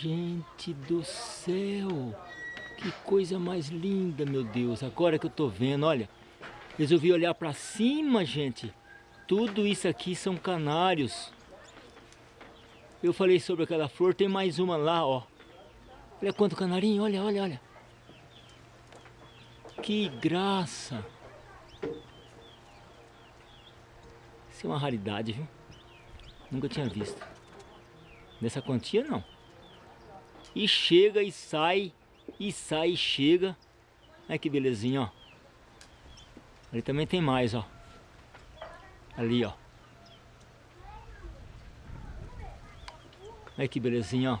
Gente do céu! Que coisa mais linda, meu Deus! Agora que eu tô vendo, olha. Resolvi olhar para cima, gente. Tudo isso aqui são canários. Eu falei sobre aquela flor, tem mais uma lá, ó. Olha quanto canarinho, olha, olha, olha. Que graça! Isso é uma raridade, viu? Nunca tinha visto. Nessa quantia, não. E chega e sai, e sai e chega. Olha que belezinha, ó. Ali também tem mais, ó. Ali, ó. Olha que belezinha, ó.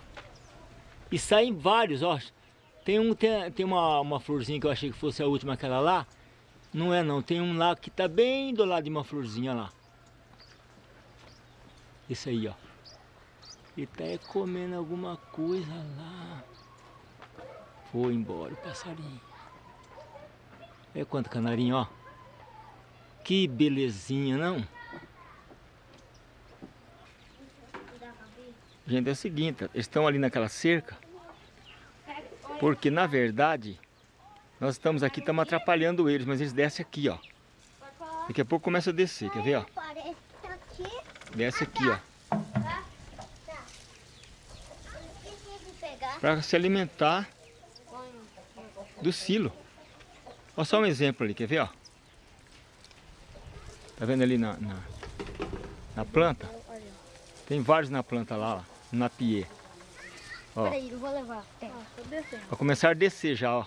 E saem vários, ó. Tem, um, tem, tem uma, uma florzinha que eu achei que fosse a última, aquela lá. Não é não, tem um lá que tá bem do lado de uma florzinha lá. Esse aí, ó. Ele tá comendo alguma coisa lá. Foi embora o passarinho. É quanto canarinho, ó. Que belezinha, não? Gente, é o seguinte, eles estão ali naquela cerca. Porque, na verdade, nós estamos aqui, estamos atrapalhando eles, mas eles descem aqui, ó. Daqui a pouco começa a descer, quer ver, ó? Desce aqui, ó. Para se alimentar do silo. Olha só um exemplo ali, quer ver, ó? Tá vendo ali na, na, na planta? Tem vários na planta lá, ó, na pie. Ó. Peraí, eu vou levar. Vai começar a descer já, ó.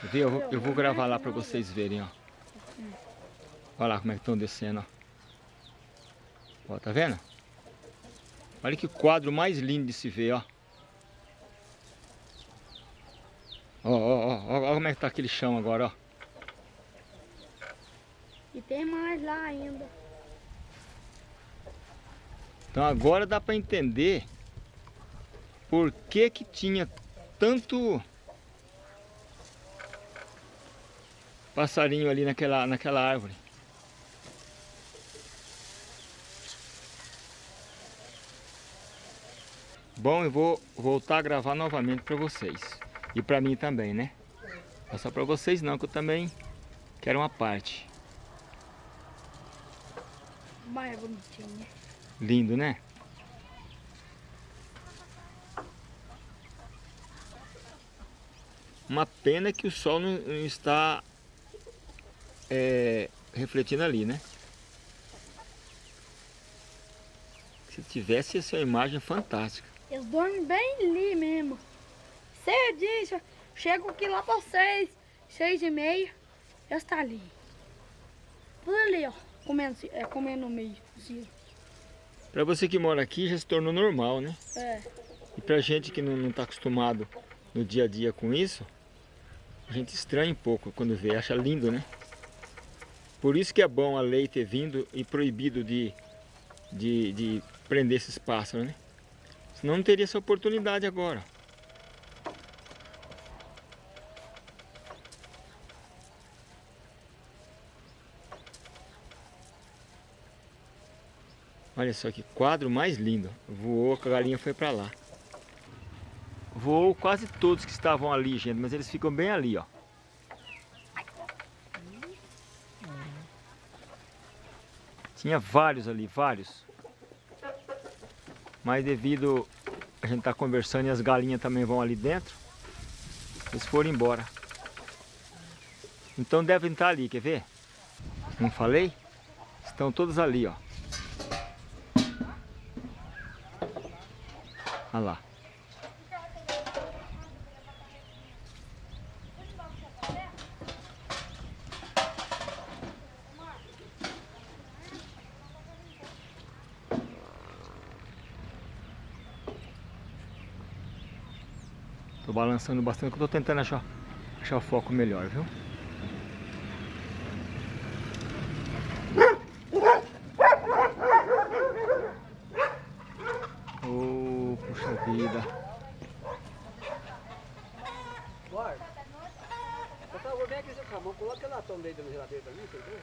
Quer ver? Eu vou, eu vou gravar lá para vocês verem, ó. Olha lá como é que estão descendo, ó. Ó, tá vendo? Olha que quadro mais lindo de se ver, ó. Ó, ó, ó, ó, como é que tá aquele chão agora, ó. E tem mais lá ainda. Então agora dá para entender por que que tinha tanto passarinho ali naquela, naquela árvore. Bom, eu vou voltar a gravar novamente para vocês. E para mim também, né? Não é só para vocês não, que eu também quero uma parte. Mais bonitinho, né? Lindo, né? Uma pena que o sol não está é, refletindo ali, né? Se tivesse, essa imagem fantástica. Eles dormem bem ali mesmo. Cedinho, chego aqui lá para seis, seis e meia, já está ali. Tudo ali, ó, comendo, é, comendo no meio. Para você que mora aqui, já se tornou normal, né? É. E pra gente que não está acostumado no dia a dia com isso, a gente estranha um pouco quando vê, acha lindo, né? Por isso que é bom a lei ter vindo e proibido de, de, de prender esses pássaros, né? Senão não teria essa oportunidade agora. Olha só que quadro mais lindo. Voou, a galinha foi para lá. Voou quase todos que estavam ali, gente, mas eles ficam bem ali, ó. Tinha vários ali, vários. Mas devido a gente estar tá conversando e as galinhas também vão ali dentro, eles foram embora. Então devem estar ali, quer ver? Não falei? Estão todos ali, ó. Olha lá. Tô balançando bastante, que eu tô tentando achar, achar o foco melhor, viu? Tá, vou ver aqui seu camão Coloca ela latão dentro da geladeira pra mim, você entendeu?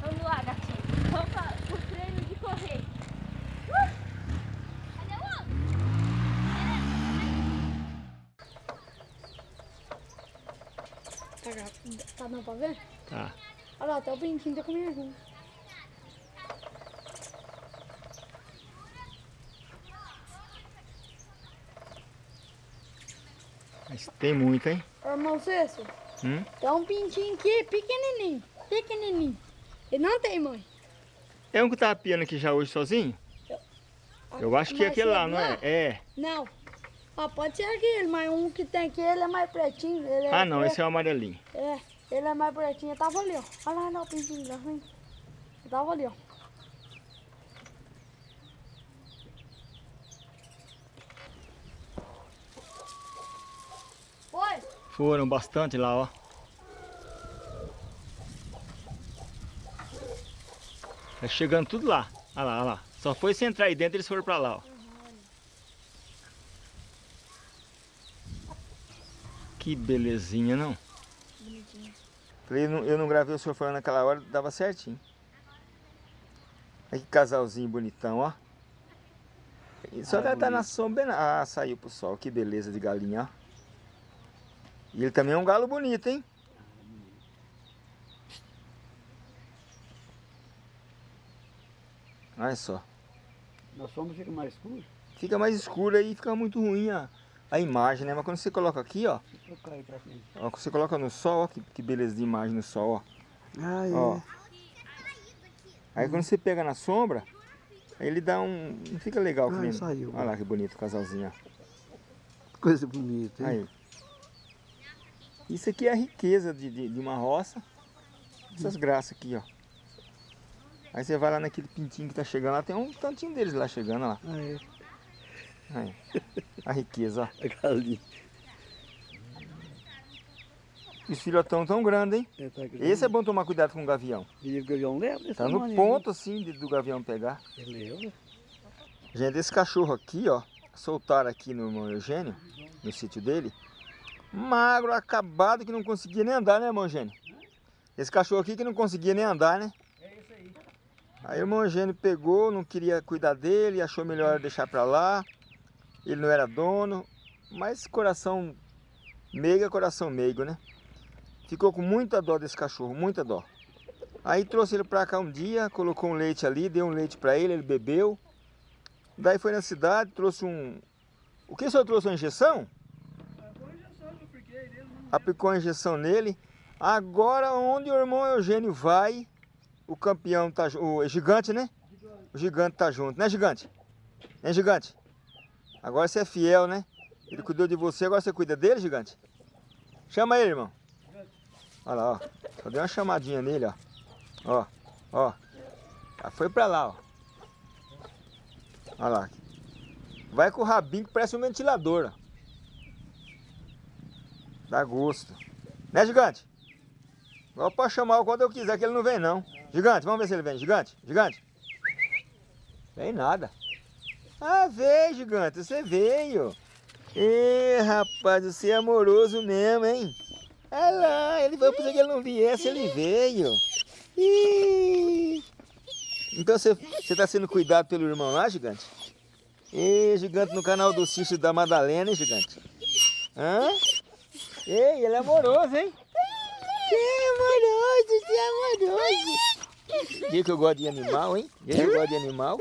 Vamos lá, gatinho. Vamos para o treino de correr. Cadê o outro? Tá, dando pra ver? Tá. Olha lá, até o brinquinho tá comendo. Mas tem muito, hein? Irmão Cício, Hum? tem um pintinho aqui, pequenininho, pequenininho. Ele não tem mãe. É um que tava piando aqui já hoje sozinho? Eu acho que é aquele lá, chega não é? É. Não. Ó, pode ser aquele, mas um que tem aqui, ele é mais pretinho. É Ah, não, preto. esse é o amarelinho. É, ele é mais pretinho. Eu tava ali, ó. Olha lá, não, o pintinho lá, vem. Eu tava ali, ó. Foi? Foram bastante lá, ó. Tá chegando tudo lá. Olha lá, olha lá. Só foi você entrar aí dentro eles foram pra lá, ó. Que belezinha, não? Bonitinho. Falei, eu não, eu não gravei o senhor falando naquela hora, dava certinho. Olha que casalzinho bonitão, ó. E Só Ah, tá, tá na sombra. Ah, saiu pro sol. Que beleza de galinha, ó. E ele também é um galo bonito, hein? Olha só. Nós somos fica mais escuro. Fica mais escuro aí, fica muito ruim a, a imagem, né? Mas quando você coloca aqui, ó. Ó quando você coloca no sol, ó. Que, que beleza de imagem no sol, ó. Ah, é. Ó. Aí quando você pega na sombra, aí ele dá um. Não fica legal. Ah. Olha lá que bonito o casalzinho, ó. Coisa bonita, hein? Aí. Isso aqui é a riqueza de, de, de uma roça. Essas graças aqui, ó. Aí você vai lá naquele pintinho que tá chegando lá, tem um tantinho deles lá chegando, lá. Ah, é. Aí. A riqueza, ó. A galinha. Os filhotão tão grandes, hein? É, tá grande. Esse é bom tomar cuidado com o gavião. E o gavião leva Tá no ponto assim de- do gavião pegar. Ele leva. Gente, esse cachorro aqui, ó, soltaram aqui no irmão Eugênio, no sítio dele, magro, acabado, que não conseguia nem andar, né, irmão Eugênio? Esse cachorro aqui que não conseguia nem andar, né? É isso aí. Aí o irmão Eugênio pegou, não queria cuidar dele, achou melhor deixar pra lá. Ele não era dono, mas coração meigo é coração meigo, né? Ficou com muita dó desse cachorro, muita dó. Aí trouxe ele pra cá um dia, colocou um leite ali, deu um leite pra ele, ele bebeu. Daí foi na cidade, trouxe um... O que o senhor trouxe? Uma injeção? Aplicou a injeção nele. Agora onde o irmão Eugênio vai, o campeão tá... O gigante, né? O gigante tá junto, né gigante? Né gigante? Agora você é fiel, né? Ele cuidou de você, agora você cuida dele, gigante? Chama ele, irmão. Olha lá, ó. Só dei uma chamadinha nele, ó. Ó, ó. Já foi pra lá, ó. Olha lá. Vai com o rabinho que parece um ventilador, ó. Dá gosto. Né, gigante? Agora pode chamar quando eu quiser, que ele não vem, não. Gigante, vamos ver se ele vem. Gigante, gigante. Vem nada. Ah, veio, gigante, você veio. Ê, rapaz, você é amoroso mesmo, hein? Olha lá, ele foi pensar que ele não viesse, ele veio. Ih. Então você está sendo cuidado pelo irmão lá, gigante? Ê, gigante no canal do Cício da Madalena, hein, gigante? Hã? Ei, ele é amoroso, hein? Você é amoroso, você é amoroso. Diga que eu gosto de animal, hein? Diga que eu gosto de animal.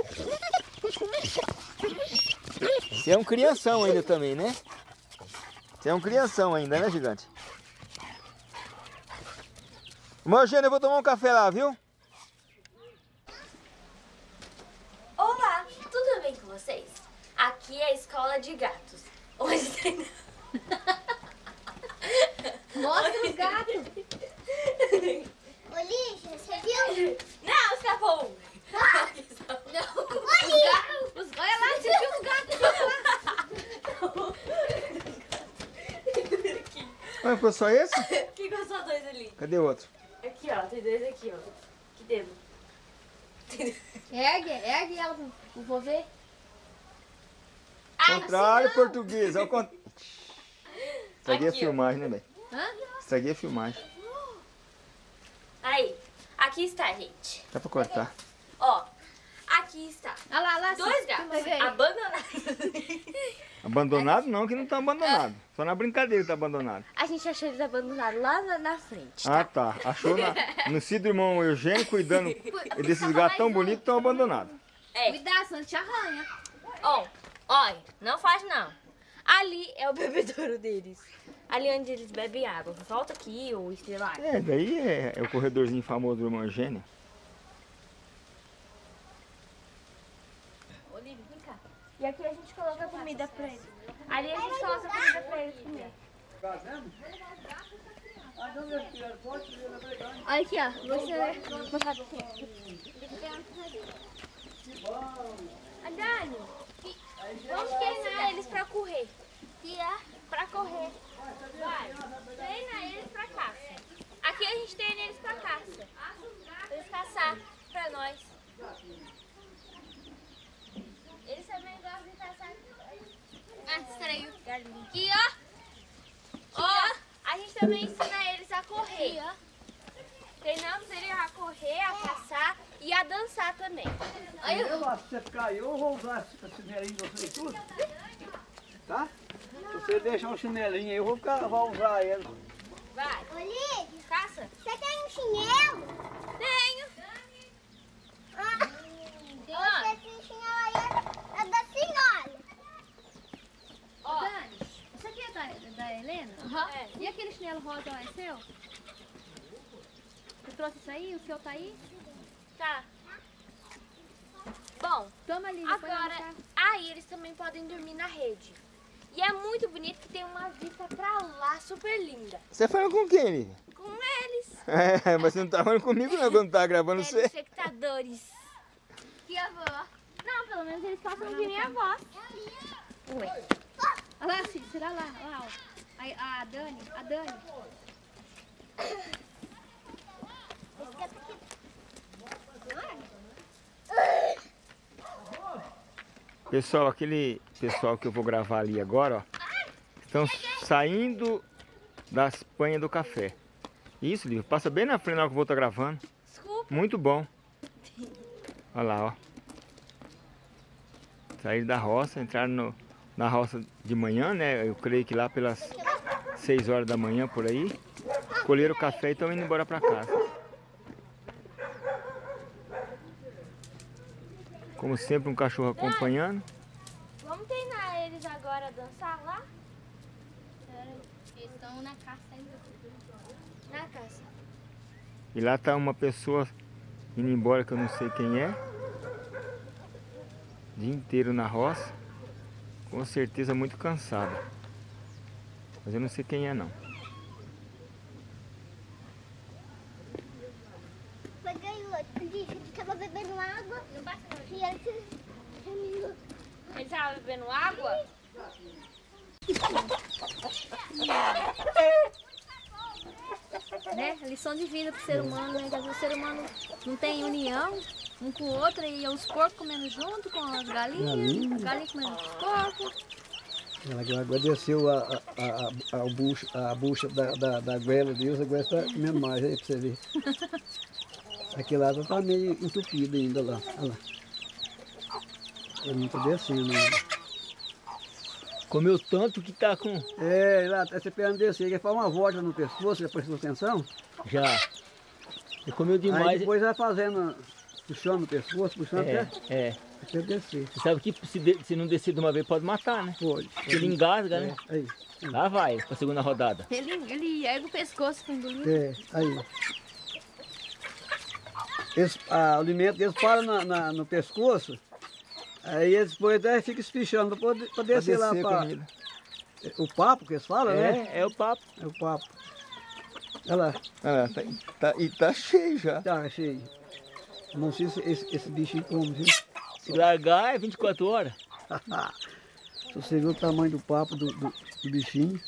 Você é um crianção ainda também, né? Você é um crianção ainda, né, gigante? Irmão Eugênio, eu vou tomar um café lá, viu? Olá, tudo bem com vocês? Aqui é a escola de gatos. Hoje tem. Mostra os gatos. Olívia, você viu? Não, escapou um. Não. Os gatos. Os... Olha lá, você viu os gatos? Ah, ficou só esse? Que gostou dois ali? Cadê o outro? Aqui, ó. Tem dois aqui, ó. Que dedo. Ergue, ergue ela pro vou ver. Contrário português, ao. Estraguei a Aqui, ó. filmagem, né, velho? Hã? Estraguei a filmagem. Aí. Aqui está, gente. Dá pra cortar. Ó. Aqui está. Olha lá, lá. Dois gatos abandonados. Abandonado não, que não estão abandonados. Só na brincadeira tá abandonado. A gente achou eles abandonados lá na, na frente. Ah, tá. Achou na, no sítio do irmão Eugênio cuidando desses gatos tão bonitos estão abandonados. É. Cuidado, senão te arranha. Ó, olha, não faz não. Ali é o bebedouro deles. Ali onde eles bebem água. Volta aqui, ou estrelado. É, daí é, é o corredorzinho famoso do irmão Eugênio. Olívia, vem cá. E aqui a gente coloca comida pra eles. Ali a gente coloca comida pra eles comer. Olha aqui, ó. Você vou mostrar pra você. A Dani, vamos treinar eles pra correr. Pra correr. Vai, treina eles pra caça. Aqui a gente treina eles pra caça. Eles caçar pra nós. Eles também gostam de caçar. Ah, distraiu. Aqui, ó. Ó, a gente também ensina eles a correr. Treinamos eles a correr, a caçar e a dançar também. Eu lá, se você caiu, eu vou usar esse chinelinho de vocês tudo. Tá? Se você deixar um chinelinho aí, eu vou, ficar, vou usar ele. Vai, Olívia, caça. você tem um chinelo? Tenho. Ah, você tem chinelo aí, é da senhora. Ó, Dani, isso aqui é da, da Helena? É. E aquele chinelo rosa lá é seu? Você trouxe isso aí? O seu tá aí? Tá. Bom, Toma ali. agora, aí eles também podem dormir na rede. E é muito bonito que tem uma vista pra lá super linda. Você falando com quem, Lívia? Com eles, É, mas você não tá falando comigo não, quando tá gravando você. telespectadores. E a avó? Não, pelo menos eles possam ouvir minha voz. Olha lá, Cícero, olha lá, olha lá. Aí, a Dani, a Dani. Pessoal, aquele pessoal que eu vou gravar ali agora, ó, estão saindo das panhas do café. Isso, Lívia, passa bem na frente na hora que eu vou estar gravando. Desculpa. Muito bom. Olha lá, ó. Saíram da roça, entraram no- na roça de manhã, né? Eu creio que lá pelas 6 horas da manhã, por aí. Colheram o café e estão indo embora para casa. Como sempre, um cachorro acompanhando. Vamos treinar eles agora a dançar lá? Eles estão na caça ainda. Na caça. E lá tá uma pessoa indo embora que eu não sei quem é. Dia inteiro na roça. Com certeza muito cansada. Mas eu não sei quem é não. Peguei outro. Disse que tava bebendo água. Não basta não. E ele sumiu. Eles estavam bebendo água? Né? Lição de vida pro ser humano, né? Que às vezes o ser humano não tem união um com o outro e os porcos comendo junto com as galinhas, Galinha. as galinhas comendo os porcos. Ela agradeceu a, a, a, a, bucha, a bucha da, da, da Deus, agora está comendo mais aí pra você ver. Aqui lá tá meio entupido ainda lá. Olha lá. Ele não tá descendo ainda. Comeu tanto que tá com... É, lá até você pega descer, ele faz uma volta no pescoço, já prestou atenção? Já. Ele comeu Aí demais. depois vai fazendo, puxando o pescoço, puxando É, até, é. até descer. Você sabe que se, de- se não descer de uma vez pode matar, né? Pode. Porque ele engasga, né? É, aí, Lá vai, pra segunda rodada. Ele, ele ergue o pescoço com engolir. é, aí. Esse, a, o alimento deles para na, na- no pescoço, aí eles depois até ficam espichando para poder pra descer, lá descer para comida. o papo que eles falam, né? É, é o papo. É o papo. Olha lá, Ah, tá, tá- e tá cheio já. tá cheio. Não sei se esse, esse bichinho come, viu? Se largar é 24 horas. Se você viu o tamanho do papo do, do, do bichinho.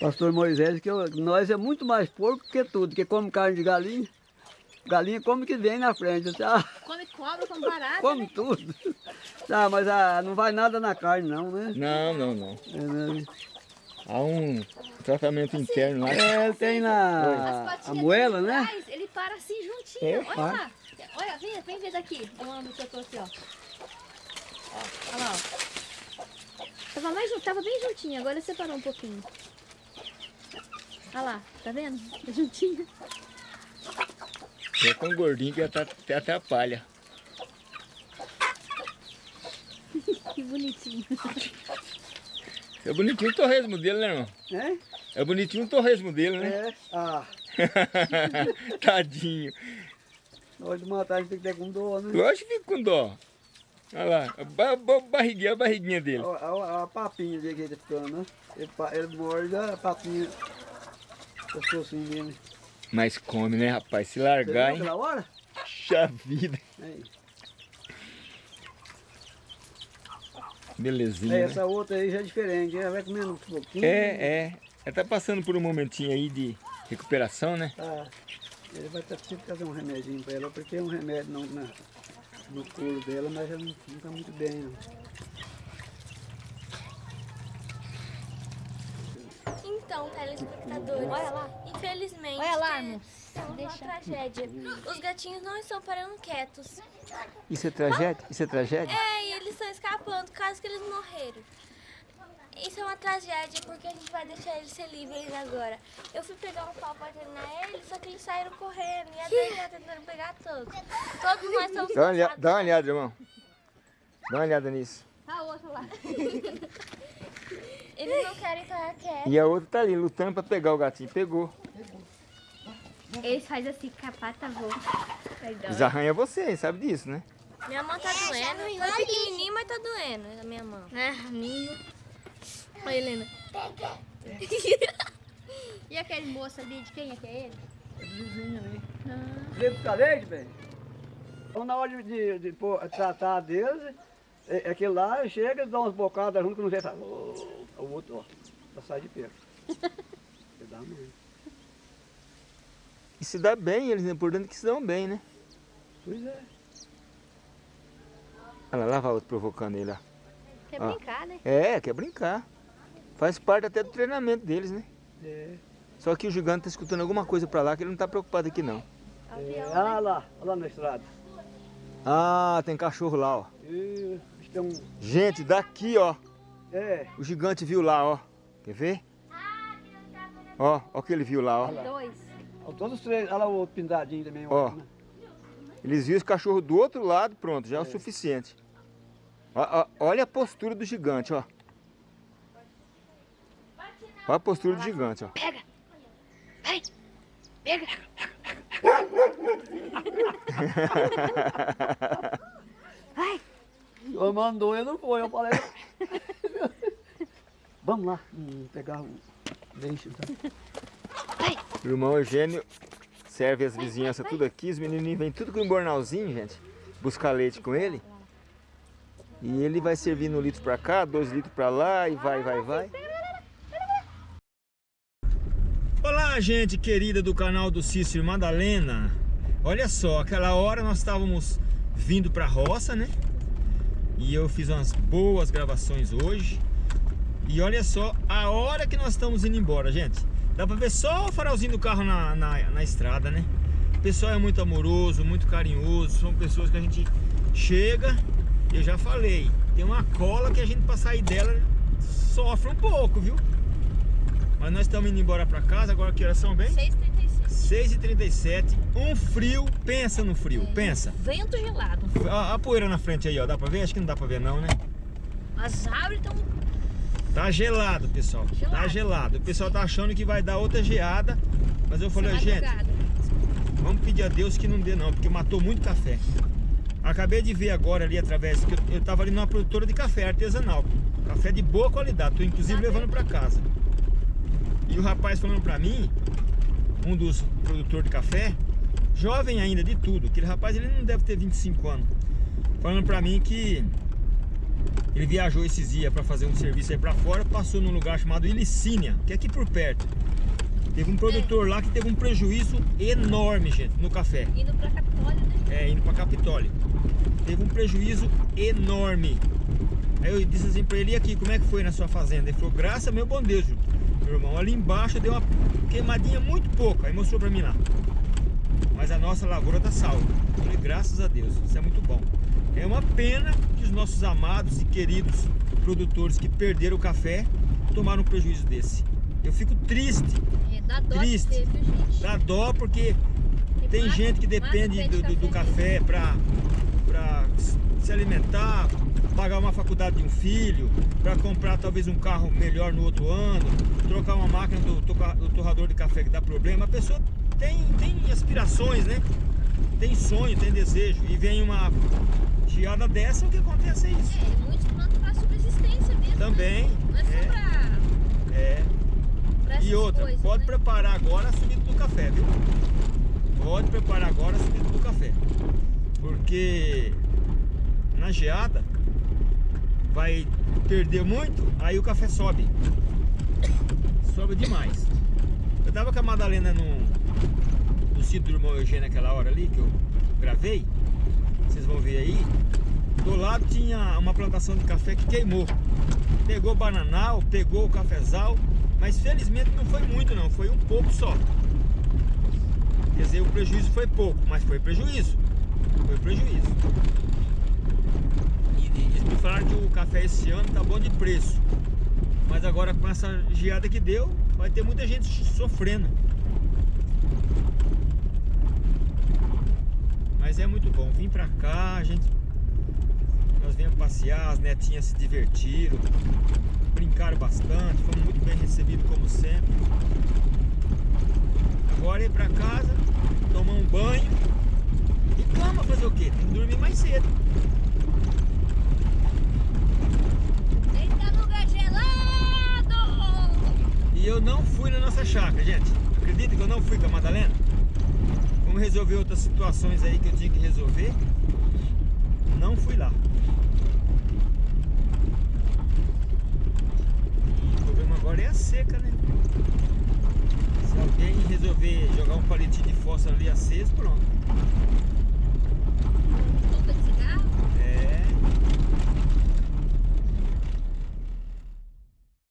Pastor Moisés, que eu- nós é muito mais porco que tudo, que come carne de galinha. Galinha come que vem na frente, tá? Come cobra, come barata. Come tudo. Tá, mas ah, não vai nada na carne não, né? Não, não, não. É, né? Há um tratamento interno lá. É, ele tem na a patinhas moela, né? trás, Ele para assim juntinho. É, olha para. lá. Olha, vem, vem ver daqui. Onde que eu tô aqui, ó. Ó, olha lá, ó. Tava, mais, tava bem juntinho, agora separou um pouquinho. Olha lá, tá vendo? Tá juntinho. É tão gordinho que até, atrapalha. Que bonitinho. É bonitinho o torresmo dele, né, irmão? É? É bonitinho o torresmo dele, né? É. Ah, Tadinho. na hora de matar a gente tem que ter com dor, né? Lógico que fica com dó. Olha lá, a ba ba barriguinha, a barriguinha dele. Olha a, a papinha dele que ele tá ficando, né? Ele, ele morde a papinha. O pescocinho dele. Mas come, né, rapaz? Se largar, hein? hora? Puxa vida. Aí. Belezinha, É, né? essa outra aí já é diferente, ela vai comendo um pouquinho. É, é. Ela tá passando por um momentinho aí de recuperação, né? Tá. Ele vai ter que fazer um remedinho pra ela, porque é um remédio não, na, no couro dela, mas ela não, não tá muito bem, não. Então, telespectadores, Olha lá. infelizmente, Olha lá, amor. é uma tragédia. Os gatinhos não estão parando quietos. Isso é tragédia? Isso é tragédia? É, e eles estão escapando, caso que eles morreram. Isso é uma tragédia, porque a gente vai deixar eles ser livres agora. Eu fui pegar um pau pra treinar eles, só que eles saíram correndo. E a Dani tá tentando pegar todos. Todos nós estamos Dá uma, olhada, cansados. dá uma olhada, irmão. Dá uma olhada nisso. A outra lá. Eles não querem ficar quietos. E a outra tá ali, lutando pra pegar o gatinho. Pegou. Eles fazem assim, com a pata voa. Eles arranham você, hein? sabe disso, né? Minha mão tá doendo. Foi pequenininho, mas tá doendo a minha mão. É, menino. Olha, Helena. E aquele moço ali, de quem é que é ele? É do vizinho ali. Veio buscar leite, velho? Então na hora de, de, de pôr- tratar deles, é, é aquele lá chega, dá umas bocadas junto que não vê, fala, "Ô", o outro, ó, já sai de perto. Você dá mesmo. E se dá bem, eles é importante que se dão bem, né? Pois é. Olha lá, lá vai o outro provocando ele, ó. Quer Ah. brincar, né? É, quer brincar. Faz parte até do treinamento deles, né? É. Só que o gigante tá escutando alguma coisa pra lá que ele não tá preocupado aqui não. é. Ah lá, olha lá na estrada. Ah, tem cachorro lá, ó. E, Gente, daqui, ó. É, O gigante viu lá, ó. Quer ver? Ó, ó o que ele viu lá, ó. Dois. todos os três, olha lá o outro pintadinho também. Ó. né? Eles viram esse cachorro do outro lado, pronto, já é o suficiente. Ó, ó, olha a postura do gigante, ó. Olha a postura do gigante, ó. Pega. Eu mandou, eu não foi, eu falei. Vamos lá, hum, pegar o leite. Tá? O irmão Eugênio serve as vizinhanças tudo aqui, os menininhos vêm tudo com um bornalzinho, gente, buscar leite com ele. E ele vai servindo um litro pra cá, dois litros pra lá e vai, vai, vai. Olá, gente querida do canal do Cícero Madalena. Olha só, aquela hora nós estávamos vindo pra roça, né? E eu fiz umas boas gravações hoje. E olha só a hora que nós estamos indo embora, gente. Dá pra ver só o farolzinho do carro na, na, na estrada, né? O pessoal é muito amoroso, muito carinhoso. São pessoas que a gente chega, eu já falei, tem uma cola que a gente pra sair dela sofre um pouco, viu? Mas nós estamos indo embora pra casa, agora que horas são bem? 6h35. 6h37, um frio, pensa no frio, pensa. Vento gelado. A, a poeira na frente aí, ó, dá pra ver? Acho que não dá pra ver não, né? As árvores estão Tá gelado, pessoal. Tá Gelado. gelado. O pessoal tá achando que vai dar outra geada. Mas eu falei, gente, vamos pedir a Deus que não dê não, porque matou muito café. Acabei de ver agora ali através, que eu, eu tava ali numa produtora de café artesanal. Café de boa qualidade, tô inclusive levando pra casa. E o rapaz falando pra mim, um dos produtores de café, jovem ainda de tudo, aquele rapaz ele não deve ter 25 anos. Falando pra mim que ele viajou esses dias para fazer um serviço aí para fora, passou num lugar chamado Ilicínia, que é aqui por perto. Teve um produtor lá que teve um prejuízo enorme, gente, no café. indo pra Capitólio, né? É, indo para Capitólio. Teve um prejuízo enorme. Aí eu disse assim para ele, e aqui, como é que foi na sua fazenda? Ele falou, graças a meu bom Deus, meu irmão. Ali embaixo deu uma queimadinha muito pouco, aí mostrou pra mim lá. Mas a nossa lavoura tá salva. Falei, graças a Deus, isso é muito bom. É uma pena que os nossos amados e queridos produtores que perderam o café tomaram um prejuízo desse. Eu fico triste, É, dá dó Triste. ter, dá dó porque tem mata- gente que depende do, do- do café para se alimentar, pagar uma faculdade de um filho, para comprar talvez um carro melhor no outro ano, trocar uma máquina do, do torrador de café que dá problema. A pessoa tem, tem aspirações, né? Tem sonho, tem desejo. E vem uma geada dessa, o que acontece é isso. É, muitos plantam pra subsistência mesmo. Também. Não é só é, pra, é. pra E outra, coisas, pode né? preparar agora a subida do café, viu? Pode preparar agora a subida do café. Porque na geada vai perder muito, aí o café sobe. Sobe demais. Eu tava com a Madalena no, no sítio do irmão Eugênio naquela hora ali que eu gravei. Vocês vão ver aí. Do lado tinha uma plantação de café que queimou. Pegou bananal, pegou o cafezal, mas felizmente não foi muito não, foi um pouco só. Quer dizer, o prejuízo foi pouco, mas foi prejuízo. Foi prejuízo. E, e eles me falaram que o café esse ano tá bom de preço. Mas agora com essa geada que deu, vai ter muita gente sofrendo. Mas é muito bom. Vim pra cá, a gente. Nós viemos passear, as netinhas se divertiram, brincaram bastante, fomos muito bem recebidos como sempre. Agora ir pra casa, tomar um banho e cama fazer o quê? Tem que dormir mais cedo. E eu não fui na nossa chácara, gente. Acredita que eu não fui com a Madalena? Vamos resolver outras situações aí que eu tinha que resolver. Não fui lá. O problema agora é a seca, né? Se alguém resolver jogar um palitinho de fósforo ali aceso, pronto.